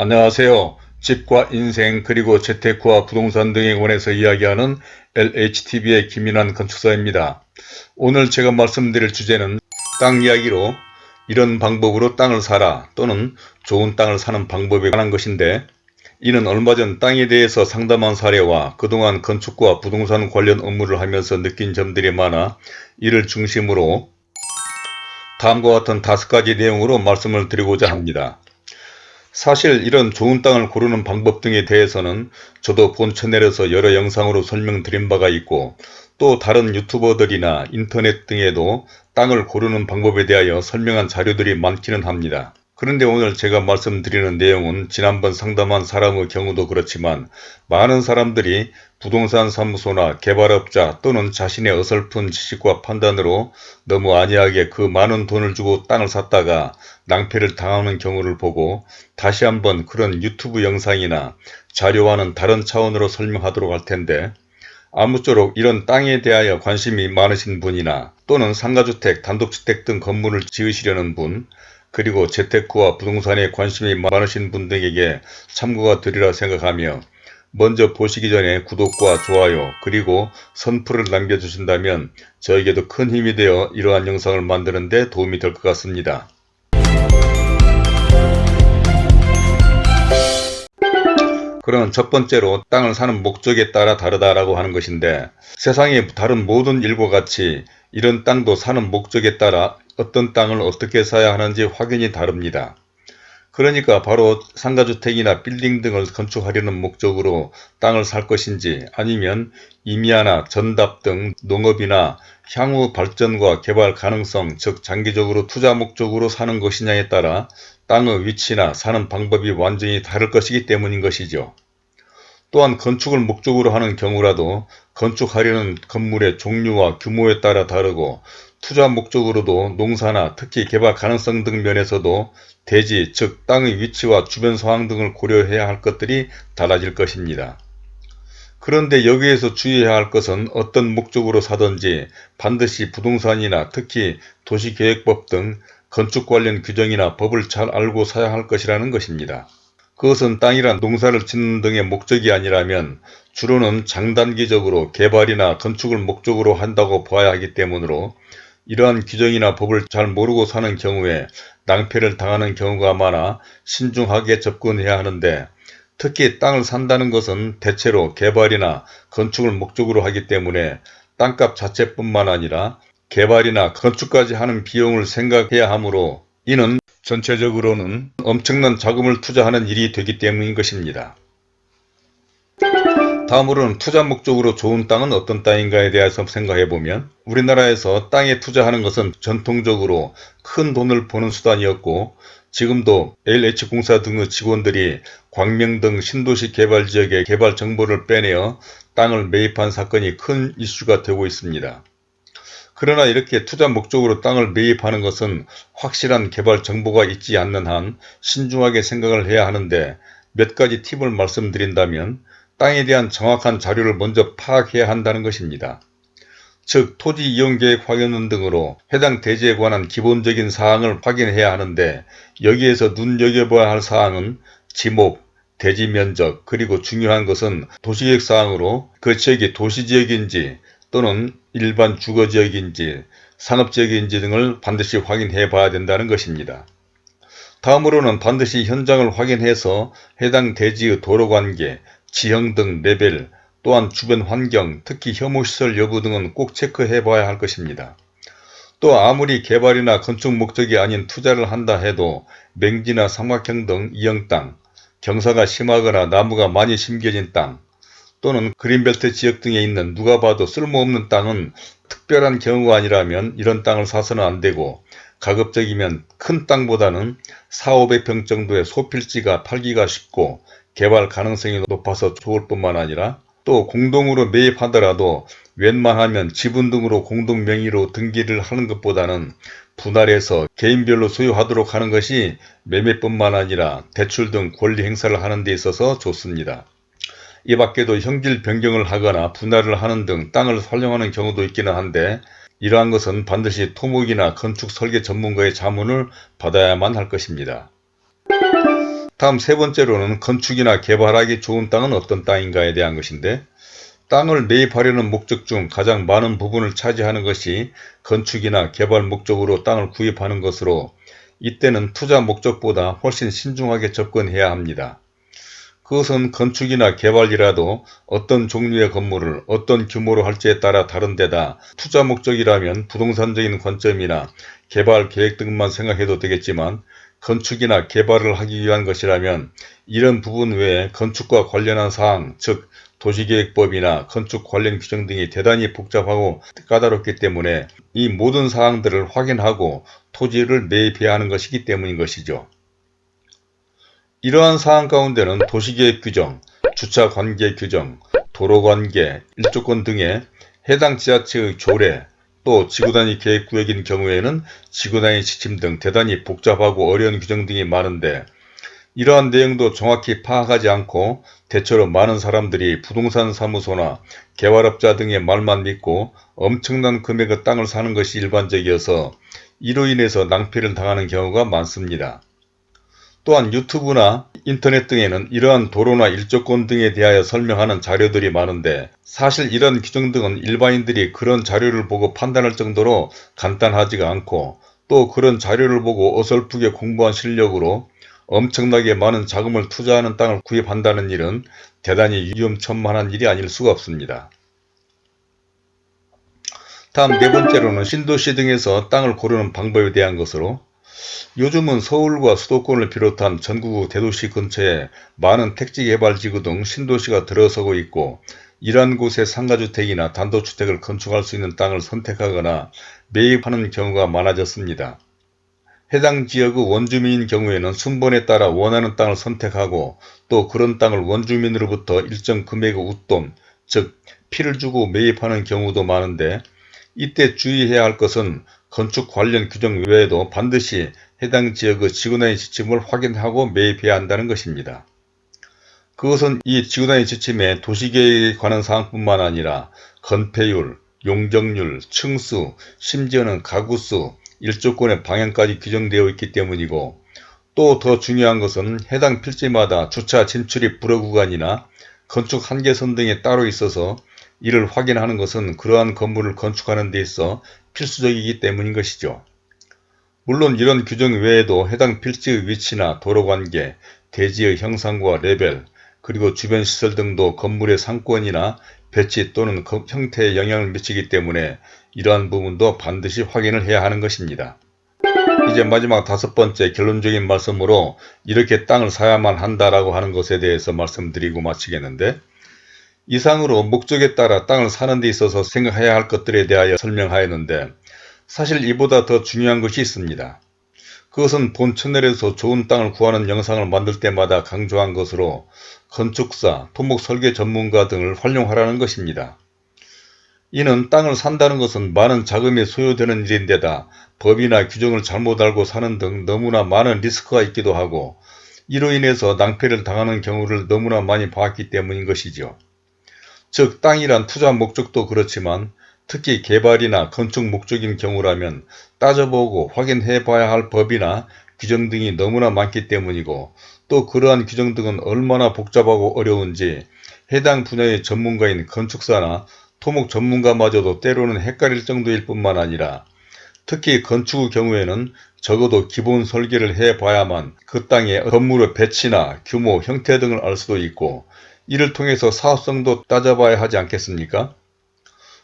안녕하세요. 집과 인생 그리고 재테크와 부동산 등에 관해서 이야기하는 LHTV의 김인환 건축사입니다. 오늘 제가 말씀드릴 주제는 땅 이야기로 이런 방법으로 땅을 사라 또는 좋은 땅을 사는 방법에 관한 것인데 이는 얼마 전 땅에 대해서 상담한 사례와 그동안 건축과 부동산 관련 업무를 하면서 느낀 점들이 많아 이를 중심으로 다음과 같은 다섯 가지 내용으로 말씀을 드리고자 합니다. 사실 이런 좋은 땅을 고르는 방법 등에 대해서는 저도 본 채널에서 여러 영상으로 설명드린 바가 있고 또 다른 유튜버들이나 인터넷 등에도 땅을 고르는 방법에 대하여 설명한 자료들이 많기는 합니다. 그런데 오늘 제가 말씀드리는 내용은 지난번 상담한 사람의 경우도 그렇지만 많은 사람들이 부동산 사무소나 개발업자 또는 자신의 어설픈 지식과 판단으로 너무 안이하게 그 많은 돈을 주고 땅을 샀다가 낭패를 당하는 경우를 보고 다시 한번 그런 유튜브 영상이나 자료와는 다른 차원으로 설명하도록 할 텐데 아무쪼록 이런 땅에 대하여 관심이 많으신 분이나 또는 상가주택, 단독주택 등 건물을 지으시려는 분 그리고 재테크와 부동산에 관심이 많으신 분들에게 참고가 되리라 생각하며 먼저 보시기 전에 구독과 좋아요 그리고 선풀을 남겨주신다면 저에게도 큰 힘이 되어 이러한 영상을 만드는 데 도움이 될 것 같습니다. 그럼 첫 번째로 땅을 사는 목적에 따라 다르다라고 하는 것인데 세상의 다른 모든 일과 같이 이런 땅도 사는 목적에 따라 어떤 땅을 어떻게 사야 하는지 확연히 다릅니다. 그러니까 바로 상가주택이나 빌딩 등을 건축하려는 목적으로 땅을 살 것인지 아니면 임야나 전답 등 농업이나 향후 발전과 개발 가능성 즉 장기적으로 투자 목적으로 사는 것이냐에 따라 땅의 위치나 사는 방법이 완전히 다를 것이기 때문인 것이죠. 또한 건축을 목적으로 하는 경우라도 건축하려는 건물의 종류와 규모에 따라 다르고 투자 목적으로도 농사나 특히 개발 가능성 등 면에서도 대지 즉 땅의 위치와 주변 상황 등을 고려해야 할 것들이 달라질 것입니다. 그런데 여기에서 주의해야 할 것은 어떤 목적으로 사든지 반드시 부동산이나 특히 도시계획법 등 건축 관련 규정이나 법을 잘 알고 사야 할 것이라는 것입니다. 그것은 땅이란 농사를 짓는 등의 목적이 아니라면 주로는 장단기적으로 개발이나 건축을 목적으로 한다고 보아야 하기 때문으로 이러한 규정이나 법을 잘 모르고 사는 경우에 낭패를 당하는 경우가 많아 신중하게 접근해야 하는데 특히 땅을 산다는 것은 대체로 개발이나 건축을 목적으로 하기 때문에 땅값 자체뿐만 아니라 개발이나 건축까지 하는 비용을 생각해야 하므로 이는 전체적으로는 엄청난 자금을 투자하는 일이 되기 때문인 것입니다. 다음으로는 투자 목적으로 좋은 땅은 어떤 땅인가에 대해서 생각해보면 우리나라에서 땅에 투자하는 것은 전통적으로 큰 돈을 버는 수단이었고 지금도 LH공사 등의 직원들이 광명 등 신도시 개발 지역의 개발 정보를 빼내어 땅을 매입한 사건이 큰 이슈가 되고 있습니다. 그러나 이렇게 투자 목적으로 땅을 매입하는 것은 확실한 개발 정보가 있지 않는 한 신중하게 생각을 해야 하는데 몇 가지 팁을 말씀드린다면 땅에 대한 정확한 자료를 먼저 파악해야 한다는 것입니다. 즉 토지 이용계획 확인원 등으로 해당 대지에 관한 기본적인 사항을 확인해야 하는데 여기에서 눈여겨봐야 할 사항은 지목, 대지 면적 그리고 중요한 것은 도시계획 사항으로 그 지역이 도시지역인지 또는 일반 주거지역인지 상업지역인지 등을 반드시 확인해 봐야 된다는 것입니다. 다음으로는 반드시 현장을 확인해서 해당 대지의 도로관계, 지형 등 레벨, 또한 주변 환경, 특히 혐오시설 여부 등은 꼭 체크해 봐야 할 것입니다. 또 아무리 개발이나 건축 목적이 아닌 투자를 한다 해도 맹지나 삼각형 등 이형 땅, 경사가 심하거나 나무가 많이 심겨진 땅, 또는 그린벨트 지역 등에 있는 누가 봐도 쓸모없는 땅은 특별한 경우가 아니라면 이런 땅을 사서는 안되고 가급적이면 큰 땅보다는 4, 500평 정도의 소필지가 팔기가 쉽고 개발 가능성이 높아서 좋을 뿐만 아니라 또 공동으로 매입하더라도 웬만하면 지분 등으로 공동 명의로 등기를 하는 것보다는 분할해서 개인별로 소유하도록 하는 것이 매매뿐만 아니라 대출 등 권리 행사를 하는 데 있어서 좋습니다. 이 밖에도 형질 변경을 하거나 분할을 하는 등 땅을 활용하는 경우도 있기는 한데 이러한 것은 반드시 토목이나 건축 설계 전문가의 자문을 받아야만 할 것입니다. 다음 세 번째로는 건축이나 개발하기 좋은 땅은 어떤 땅인가에 대한 것인데 땅을 매입하려는 목적 중 가장 많은 부분을 차지하는 것이 건축이나 개발 목적으로 땅을 구입하는 것으로 이때는 투자 목적보다 훨씬 신중하게 접근해야 합니다. 그것은 건축이나 개발이라도 어떤 종류의 건물을 어떤 규모로 할지에 따라 다른 데다 투자 목적이라면 부동산적인 관점이나 개발 계획 등만 생각해도 되겠지만 건축이나 개발을 하기 위한 것이라면 이런 부분 외에 건축과 관련한 사항, 즉 도시계획법이나 건축 관련 규정 등이 대단히 복잡하고 까다롭기 때문에 이 모든 사항들을 확인하고 토지를 매입해야 하는 것이기 때문인 것이죠. 이러한 사항 가운데는 도시계획 규정, 주차관계 규정, 도로관계, 일조권 등의 해당 지자체의 조례, 또 지구단위 계획구역인 경우에는 지구단위 지침 등 대단히 복잡하고 어려운 규정 등이 많은데 이러한 내용도 정확히 파악하지 않고 대체로 많은 사람들이 부동산 사무소나 개발업자 등의 말만 믿고 엄청난 금액의 땅을 사는 것이 일반적이어서 이로 인해서 낭패를 당하는 경우가 많습니다. 또한 유튜브나 인터넷 등에는 이러한 도로나 일조권 등에 대하여 설명하는 자료들이 많은데 사실 이런 규정 등은 일반인들이 그런 자료를 보고 판단할 정도로 간단하지가 않고 또 그런 자료를 보고 어설프게 공부한 실력으로 엄청나게 많은 자금을 투자하는 땅을 구입한다는 일은 대단히 위험천만한 일이 아닐 수가 없습니다. 다음 네 번째로는 신도시 등에서 땅을 고르는 방법에 대한 것으로 요즘은 서울과 수도권을 비롯한 전국 대도시 근처에 많은 택지개발지구 등 신도시가 들어서고 있고 이러한 곳에 상가주택이나 단독주택을 건축할 수 있는 땅을 선택하거나 매입하는 경우가 많아졌습니다. 해당 지역의 원주민인 경우에는 순번에 따라 원하는 땅을 선택하고 또 그런 땅을 원주민으로부터 일정 금액의 웃돈, 즉 피를 주고 매입하는 경우도 많은데 이때 주의해야 할 것은 건축 관련 규정 외에도 반드시 해당 지역의 지구단위 지침을 확인하고 매입해야 한다는 것입니다. 그것은 이 지구단위 지침에 도시계획에 관한 사항뿐만 아니라 건폐율, 용적률, 층수, 심지어는 가구수, 일조권의 방향까지 규정되어 있기 때문이고 또 더 중요한 것은 해당 필지마다 주차 진출입 불허 구간이나 건축 한계선 등에 따로 있어서 이를 확인하는 것은 그러한 건물을 건축하는 데 있어 필수적이기 때문인 것이죠. 물론 이런 규정 외에도 해당 필지의 위치나 도로관계, 대지의 형상과 레벨, 그리고 주변 시설 등도 건물의 상권이나 배치 또는 형태에 영향을 미치기 때문에 이러한 부분도 반드시 확인을 해야 하는 것입니다. 이제 마지막 다섯 번째 결론적인 말씀으로 이렇게 땅을 사야만 한다라고 하는 것에 대해서 말씀드리고 마치겠는데 이상으로 목적에 따라 땅을 사는 데 있어서 생각해야 할 것들에 대하여 설명하였는데 사실 이보다 더 중요한 것이 있습니다. 그것은 본 채널에서 좋은 땅을 구하는 영상을 만들 때마다 강조한 것으로 건축사, 토목 설계 전문가 등을 활용하라는 것입니다. 이는 땅을 산다는 것은 많은 자금이 소요되는 일인데다 법이나 규정을 잘못 알고 사는 등 너무나 많은 리스크가 있기도 하고 이로 인해서 낭패를 당하는 경우를 너무나 많이 봤기 때문인 것이죠. 즉 땅이란 투자 목적도 그렇지만 특히 개발이나 건축 목적인 경우라면 따져보고 확인해 봐야 할 법이나 규정 등이 너무나 많기 때문이고 또 그러한 규정 등은 얼마나 복잡하고 어려운지 해당 분야의 전문가인 건축사나 토목 전문가마저도 때로는 헷갈릴 정도일 뿐만 아니라 특히 건축의 경우에는 적어도 기본 설계를 해 봐야만 그 땅의 건물의 배치나 규모, 형태 등을 알 수도 있고 이를 통해서 사업성도 따져봐야 하지 않겠습니까?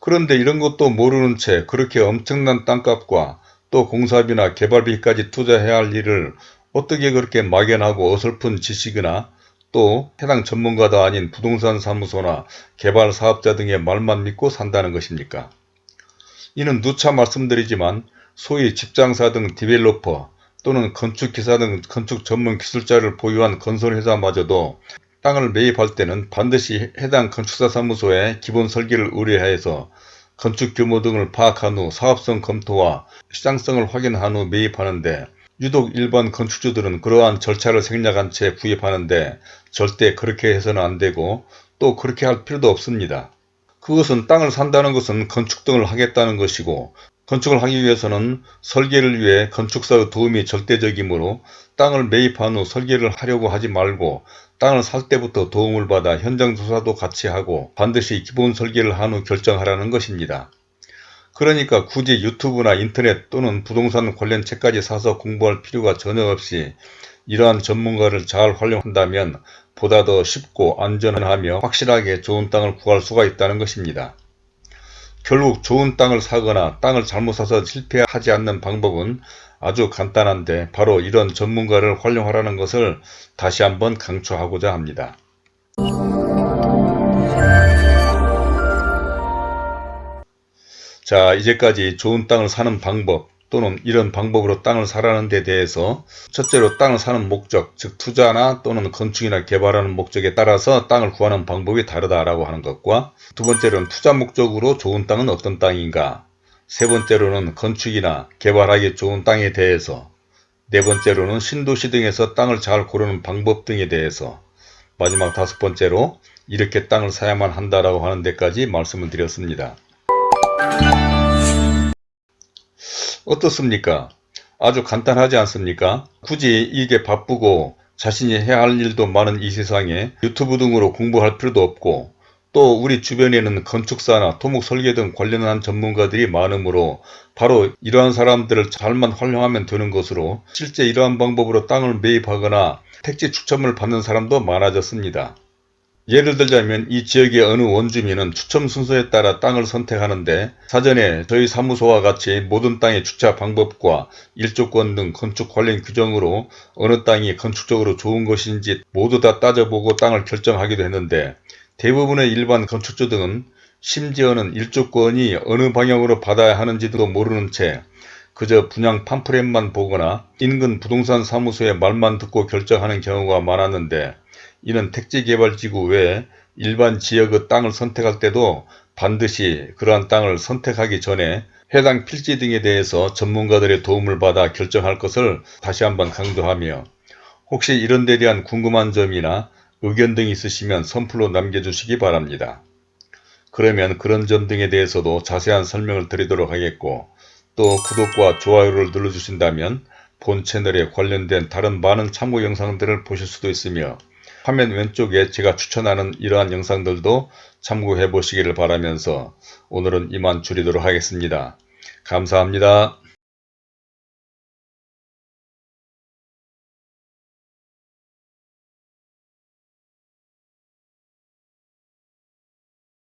그런데 이런 것도 모르는 채 그렇게 엄청난 땅값과 또 공사비나 개발비까지 투자해야 할 일을 어떻게 그렇게 막연하고 어설픈 지식이나 또 해당 전문가도 아닌 부동산 사무소나 개발 사업자 등의 말만 믿고 산다는 것입니까? 이는 누차 말씀드리지만 소위 집장사 등 디벨로퍼 또는 건축기사 등 건축 전문 기술자를 보유한 건설회사마저도 땅을 매입할 때는 반드시 해당 건축사 사무소에 기본 설계를 의뢰하여서 건축 규모 등을 파악한 후 사업성 검토와 시장성을 확인한 후 매입하는데 유독 일반 건축주들은 그러한 절차를 생략한 채 구입하는데 절대 그렇게 해서는 안되고 또 그렇게 할 필요도 없습니다. 그것은 땅을 산다는 것은 건축 등을 하겠다는 것이고 건축을 하기 위해서는 설계를 위해 건축사의 도움이 절대적이므로 땅을 매입한 후 설계를 하려고 하지 말고 땅을 살 때부터 도움을 받아 현장 조사도 같이 하고 반드시 기본 설계를 한 후 결정하라는 것입니다. 그러니까 굳이 유튜브나 인터넷 또는 부동산 관련 책까지 사서 공부할 필요가 전혀 없이 이러한 전문가를 잘 활용한다면 보다 더 쉽고 안전하며 확실하게 좋은 땅을 구할 수가 있다는 것입니다. 결국 좋은 땅을 사거나 땅을 잘못 사서 실패하지 않는 방법은 아주 간단한데 바로 이런 전문가를 활용하라는 것을 다시 한번 강조하고자 합니다. 자 이제까지 좋은 땅을 사는 방법 또는 이런 방법으로 땅을 사라는 데 대해서 첫째로 땅을 사는 목적 즉 투자나 또는 건축이나 개발하는 목적에 따라서 땅을 구하는 방법이 다르다라고 하는 것과 두 번째로는 투자 목적으로 좋은 땅은 어떤 땅인가 세 번째로는 건축이나 개발하기 좋은 땅에 대해서 네 번째로는 신도시 등에서 땅을 잘 고르는 방법 등에 대해서 마지막 다섯 번째로 이렇게 땅을 사야만 한다라고 하는 데까지 말씀을 드렸습니다. 어떻습니까? 아주 간단하지 않습니까? 굳이 이게 바쁘고 자신이 해야 할 일도 많은 이 세상에 유튜브 등으로 공부할 필요도 없고 또 우리 주변에는 건축사나 토목 설계 등 관련한 전문가들이 많으므로 바로 이러한 사람들을 잘만 활용하면 되는 것으로 실제 이러한 방법으로 땅을 매입하거나 택지 추첨을 받는 사람도 많아졌습니다. 예를 들자면 이 지역의 어느 원주민은 추첨 순서에 따라 땅을 선택하는데 사전에 저희 사무소와 같이 모든 땅의 주차 방법과 일조권 등 건축 관련 규정으로 어느 땅이 건축적으로 좋은 것인지 모두 다 따져보고 땅을 결정하기도 했는데 대부분의 일반 건축주 등은 심지어는 일조권이 어느 방향으로 받아야 하는지도 모르는 채 그저 분양 팜프렛만 보거나 인근 부동산 사무소의 말만 듣고 결정하는 경우가 많았는데 이는 택지개발지구 외에 일반 지역의 땅을 선택할 때도 반드시 그러한 땅을 선택하기 전에 해당 필지 등에 대해서 전문가들의 도움을 받아 결정할 것을 다시 한번 강조하며 혹시 이런 데 대한 궁금한 점이나 의견 등이 있으시면 선플로 남겨주시기 바랍니다. 그러면 그런 점 등에 대해서도 자세한 설명을 드리도록 하겠고 또 구독과 좋아요를 눌러주신다면 본 채널에 관련된 다른 많은 참고 영상들을 보실 수도 있으며 화면 왼쪽에 제가 추천하는 이러한 영상들도 참고해 보시기를 바라면서 오늘은 이만 줄이도록 하겠습니다. 감사합니다.